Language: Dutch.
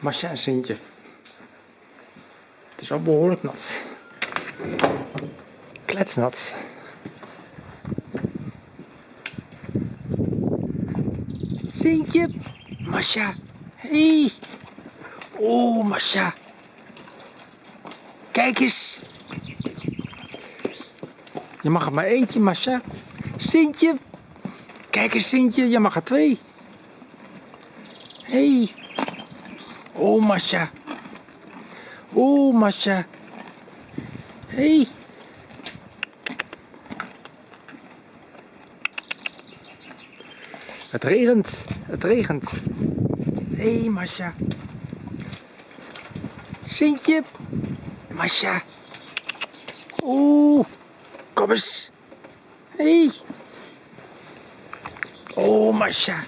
Masja en Sintje. Het is wel behoorlijk nat. Kletsnat. Sintje. Masja. Hey. Oh, Masja. Kijk eens. Je mag er maar eentje, Masja. Sintje. Kijk eens, Sintje. Je mag er twee. Hey. Oh, Masja. Oh, Masja. Hey. Het regent. Het regent. Hé, hey, Masja. Sintje. Masja. Oeh. Kom eens. Hé. Hey. Oh, Masja.